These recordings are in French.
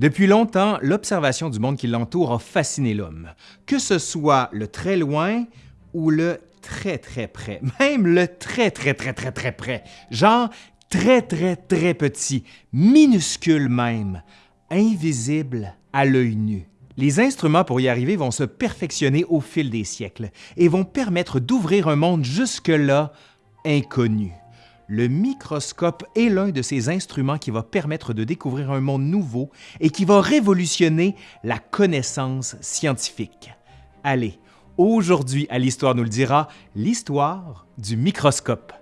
Depuis longtemps, l'observation du monde qui l'entoure a fasciné l'homme, que ce soit le très loin ou le très très près, même le très très très très très près, genre très très très petit, minuscule même, invisible à l'œil nu. Les instruments pour y arriver vont se perfectionner au fil des siècles et vont permettre d'ouvrir un monde jusque-là inconnu. Le microscope est l'un de ces instruments qui va permettre de découvrir un monde nouveau et qui va révolutionner la connaissance scientifique. Allez, aujourd'hui à l'Histoire nous le dira, l'histoire du microscope.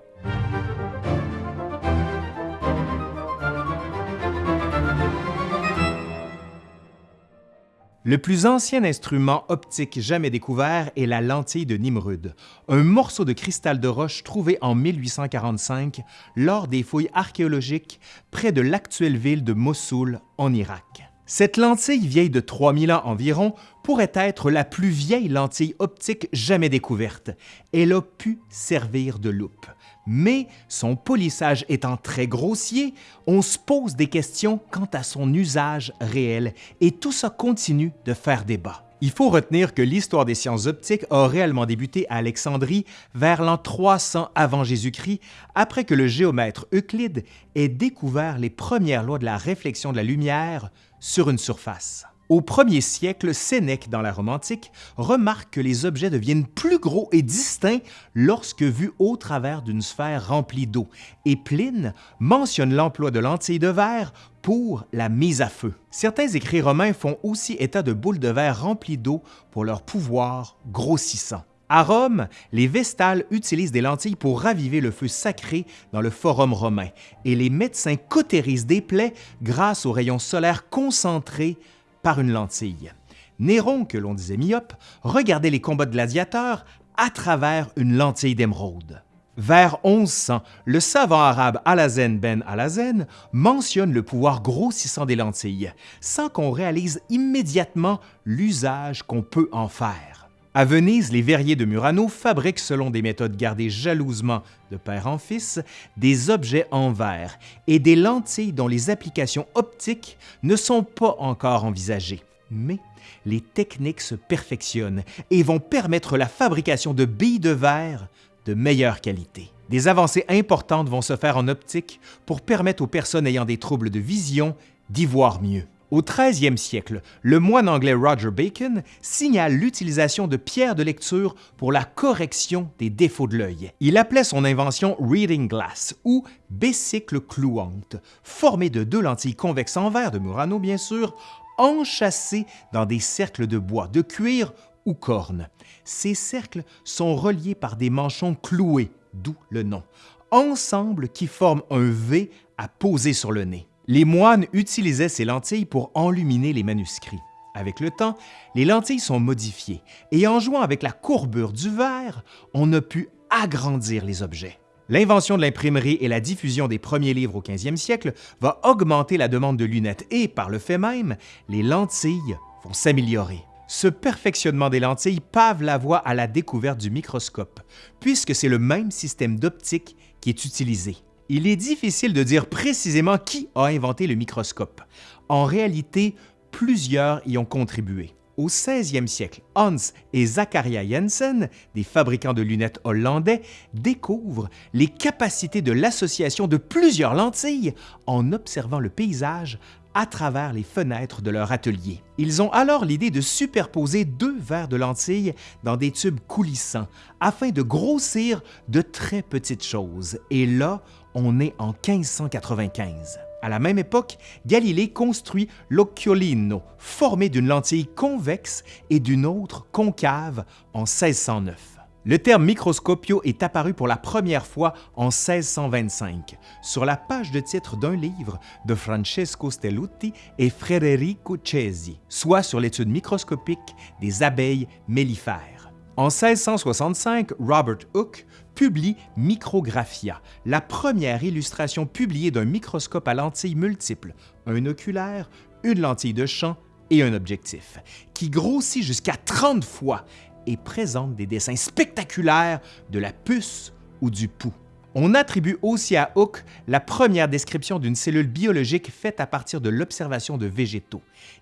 Le plus ancien instrument optique jamais découvert est la lentille de Nimrud, un morceau de cristal de roche trouvé en 1845 lors des fouilles archéologiques près de l'actuelle ville de Mossoul en Irak. Cette lentille vieille de 3000 ans environ pourrait être la plus vieille lentille optique jamais découverte. Elle a pu servir de loupe. Mais son polissage étant très grossier, on se pose des questions quant à son usage réel et tout ça continue de faire débat. Il faut retenir que l'histoire des sciences optiques a réellement débuté à Alexandrie vers l'an 300 avant Jésus-Christ, après que le géomètre Euclide ait découvert les premières lois de la réflexion de la lumière sur une surface. Au premier siècle, Sénèque, dans la Rome antique, remarque que les objets deviennent plus gros et distincts lorsque vus au travers d'une sphère remplie d'eau, et Pline mentionne l'emploi de lentilles de verre pour la mise à feu. Certains écrits romains font aussi état de boules de verre remplies d'eau pour leur pouvoir grossissant. À Rome, les Vestales utilisent des lentilles pour raviver le feu sacré dans le forum romain, et les médecins cautérisent des plaies grâce aux rayons solaires concentrés par une lentille. Néron, que l'on disait myope, regardait les combats de gladiateurs à travers une lentille d'émeraude. Vers 1100, le savant arabe Alazen ben Alazen mentionne le pouvoir grossissant des lentilles, sans qu'on réalise immédiatement l'usage qu'on peut en faire. À Venise, les verriers de Murano fabriquent, selon des méthodes gardées jalousement de père en fils, des objets en verre et des lentilles dont les applications optiques ne sont pas encore envisagées. Mais les techniques se perfectionnent et vont permettre la fabrication de billes de verre de meilleure qualité. Des avancées importantes vont se faire en optique pour permettre aux personnes ayant des troubles de vision d'y voir mieux. Au 13e siècle, le moine anglais Roger Bacon signale l'utilisation de pierres de lecture pour la correction des défauts de l'œil. Il appelait son invention Reading Glass ou bécicle clouante, formée de deux lentilles convexes en verre de Murano bien sûr, enchâssées dans des cercles de bois, de cuir ou corne. Ces cercles sont reliés par des manchons cloués, d'où le nom, ensemble qui forment un V à poser sur le nez. Les moines utilisaient ces lentilles pour enluminer les manuscrits. Avec le temps, les lentilles sont modifiées et en jouant avec la courbure du verre, on a pu agrandir les objets. L'invention de l'imprimerie et la diffusion des premiers livres au 15e siècle va augmenter la demande de lunettes et, par le fait même, les lentilles vont s'améliorer. Ce perfectionnement des lentilles pave la voie à la découverte du microscope, puisque c'est le même système d'optique qui est utilisé. Il est difficile de dire précisément qui a inventé le microscope. En réalité, plusieurs y ont contribué. Au 16e siècle, Hans et Zachariah Jensen, des fabricants de lunettes hollandais, découvrent les capacités de l'association de plusieurs lentilles en observant le paysage à travers les fenêtres de leur atelier. Ils ont alors l'idée de superposer deux verres de lentilles dans des tubes coulissants afin de grossir de très petites choses. Et là, on est en 1595. À la même époque, Galilée construit l'occhiolino, formé d'une lentille convexe et d'une autre concave en 1609. Le terme microscopio est apparu pour la première fois en 1625 sur la page de titre d'un livre de Francesco Stelluti et Frederico Cesi, soit sur l'étude microscopique des abeilles mellifères. En 1665, Robert Hooke publie Micrographia, la première illustration publiée d'un microscope à lentilles multiples, un oculaire, une lentille de champ et un objectif, qui grossit jusqu'à 30 fois et présente des dessins spectaculaires de la puce ou du pouls. On attribue aussi à Hooke la première description d'une cellule biologique faite à partir de l'observation de végétaux.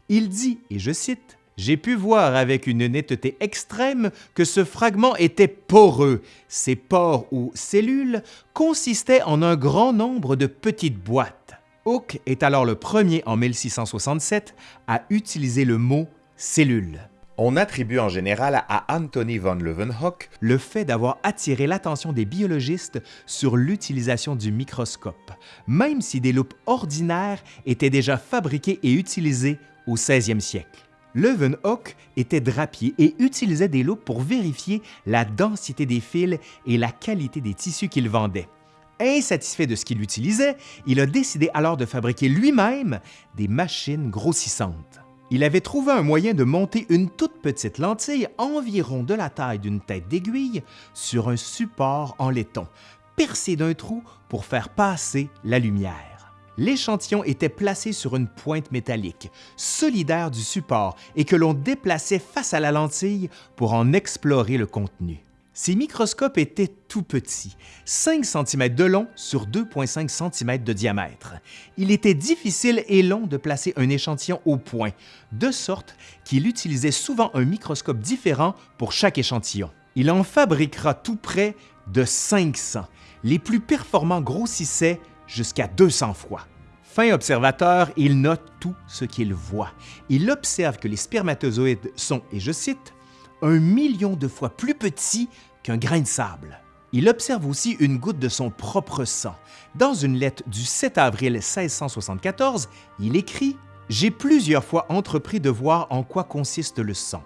Il dit, et je cite, j'ai pu voir avec une netteté extrême que ce fragment était poreux. Ces pores ou cellules consistaient en un grand nombre de petites boîtes. Hooke est alors le premier en 1667 à utiliser le mot cellule. On attribue en général à Anthony von Leeuwenhoek le fait d'avoir attiré l'attention des biologistes sur l'utilisation du microscope, même si des loupes ordinaires étaient déjà fabriquées et utilisées au 16e siècle. Leeuwenhoek était drapier et utilisait des loupes pour vérifier la densité des fils et la qualité des tissus qu'il vendait. Insatisfait de ce qu'il utilisait, il a décidé alors de fabriquer lui-même des machines grossissantes. Il avait trouvé un moyen de monter une toute petite lentille environ de la taille d'une tête d'aiguille sur un support en laiton, percé d'un trou pour faire passer la lumière. L'échantillon était placé sur une pointe métallique, solidaire du support et que l'on déplaçait face à la lentille pour en explorer le contenu. Ces microscopes étaient tout petits, 5 cm de long sur 2,5 cm de diamètre. Il était difficile et long de placer un échantillon au point, de sorte qu'il utilisait souvent un microscope différent pour chaque échantillon. Il en fabriquera tout près de 500. Les plus performants grossissaient jusqu'à 200 fois. Fin observateur, il note tout ce qu'il voit. Il observe que les spermatozoïdes sont, et je cite, un million de fois plus petits qu'un grain de sable. Il observe aussi une goutte de son propre sang. Dans une lettre du 7 avril 1674, il écrit J'ai plusieurs fois entrepris de voir en quoi consiste le sang.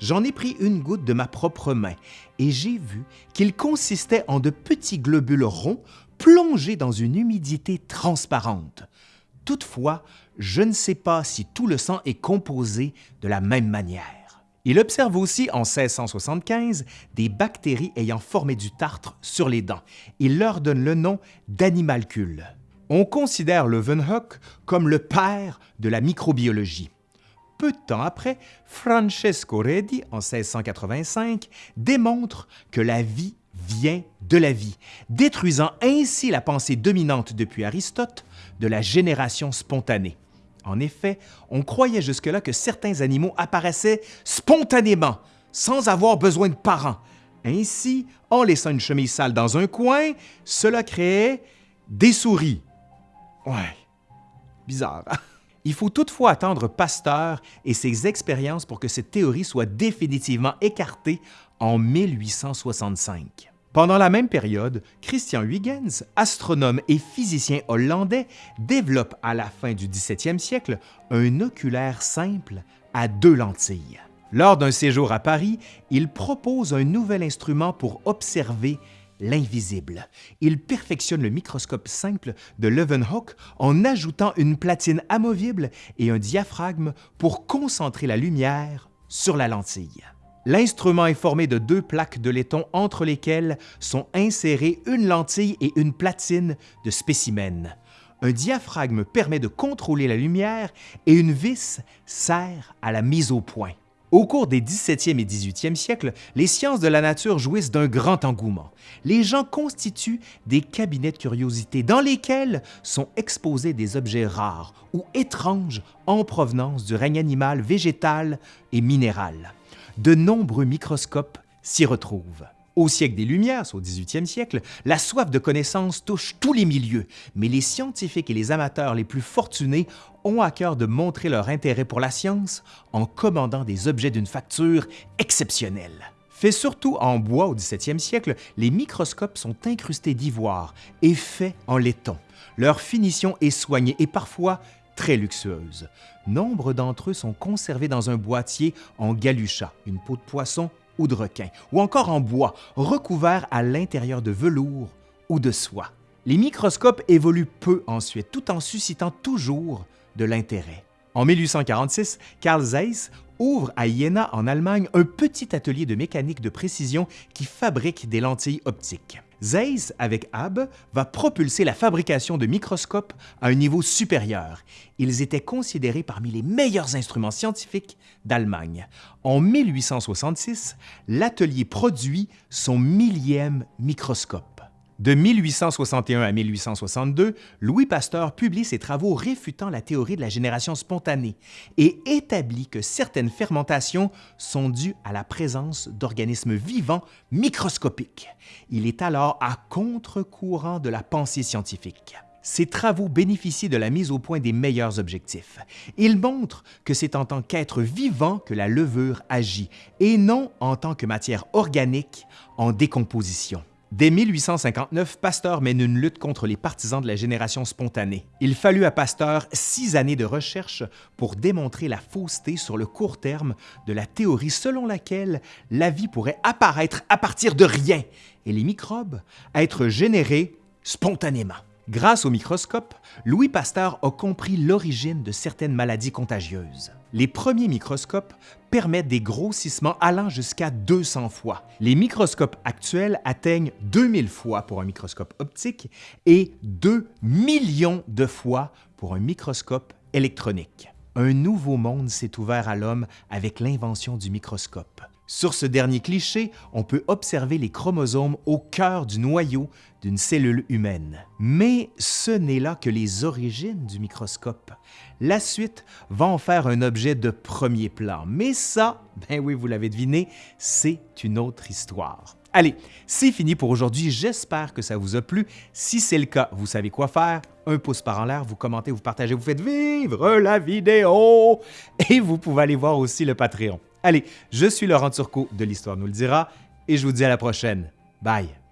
J'en ai pris une goutte de ma propre main et j'ai vu qu'il consistait en de petits globules ronds plongés dans une humidité transparente. Toutefois, je ne sais pas si tout le sang est composé de la même manière. Il observe aussi en 1675 des bactéries ayant formé du tartre sur les dents. Il leur donne le nom d'animalcules. On considère Leeuwenhoek comme le père de la microbiologie. Peu de temps après, Francesco Redi, en 1685, démontre que la vie vient de la vie, détruisant ainsi la pensée dominante depuis Aristote de la génération spontanée. En effet, on croyait jusque-là que certains animaux apparaissaient spontanément, sans avoir besoin de parents. Ainsi, en laissant une chemise sale dans un coin, cela créait des souris. Ouais, bizarre. Hein? Il faut toutefois attendre Pasteur et ses expériences pour que cette théorie soit définitivement écartée en 1865. Pendant la même période, Christian Huygens, astronome et physicien hollandais, développe à la fin du 17e siècle un oculaire simple à deux lentilles. Lors d'un séjour à Paris, il propose un nouvel instrument pour observer l'invisible. Il perfectionne le microscope simple de Leeuwenhoek en ajoutant une platine amovible et un diaphragme pour concentrer la lumière sur la lentille. L'instrument est formé de deux plaques de laiton entre lesquelles sont insérées une lentille et une platine de spécimen. Un diaphragme permet de contrôler la lumière et une vis sert à la mise au point. Au cours des 17e et 18e siècles, les sciences de la nature jouissent d'un grand engouement. Les gens constituent des cabinets de curiosité dans lesquels sont exposés des objets rares ou étranges en provenance du règne animal, végétal et minéral de nombreux microscopes s'y retrouvent. Au siècle des Lumières, au 18e siècle, la soif de connaissance touche tous les milieux, mais les scientifiques et les amateurs les plus fortunés ont à cœur de montrer leur intérêt pour la science en commandant des objets d'une facture exceptionnelle. Fait surtout en bois au 17e siècle, les microscopes sont incrustés d'ivoire et faits en laiton. Leur finition est soignée et parfois très luxueuses. Nombre d'entre eux sont conservés dans un boîtier en galucha, une peau de poisson ou de requin, ou encore en bois, recouvert à l'intérieur de velours ou de soie. Les microscopes évoluent peu ensuite, tout en suscitant toujours de l'intérêt. En 1846, Carl Zeiss ouvre à Jena, en Allemagne, un petit atelier de mécanique de précision qui fabrique des lentilles optiques. Zeiss, avec Abbe, va propulser la fabrication de microscopes à un niveau supérieur. Ils étaient considérés parmi les meilleurs instruments scientifiques d'Allemagne. En 1866, l'atelier produit son millième microscope. De 1861 à 1862, Louis Pasteur publie ses travaux réfutant la théorie de la génération spontanée et établit que certaines fermentations sont dues à la présence d'organismes vivants microscopiques. Il est alors à contre-courant de la pensée scientifique. Ses travaux bénéficient de la mise au point des meilleurs objectifs. Il montre que c'est en tant qu'être vivant que la levure agit et non en tant que matière organique en décomposition. Dès 1859, Pasteur mène une lutte contre les partisans de la génération spontanée. Il fallut à Pasteur six années de recherche pour démontrer la fausseté sur le court terme de la théorie selon laquelle la vie pourrait apparaître à partir de rien et les microbes être générés spontanément. Grâce au microscope, Louis Pasteur a compris l'origine de certaines maladies contagieuses. Les premiers microscopes permettent des grossissements allant jusqu'à 200 fois. Les microscopes actuels atteignent 2000 fois pour un microscope optique et 2 millions de fois pour un microscope électronique. Un nouveau monde s'est ouvert à l'homme avec l'invention du microscope. Sur ce dernier cliché, on peut observer les chromosomes au cœur du noyau d'une cellule humaine. Mais ce n'est là que les origines du microscope. La suite va en faire un objet de premier plan. Mais ça, ben oui, vous l'avez deviné, c'est une autre histoire. Allez, c'est fini pour aujourd'hui. J'espère que ça vous a plu. Si c'est le cas, vous savez quoi faire. Un pouce par en l'air, vous commentez, vous partagez, vous faites vivre la vidéo. Et vous pouvez aller voir aussi le Patreon. Allez, je suis Laurent Turcot de l'Histoire nous le dira et je vous dis à la prochaine. Bye!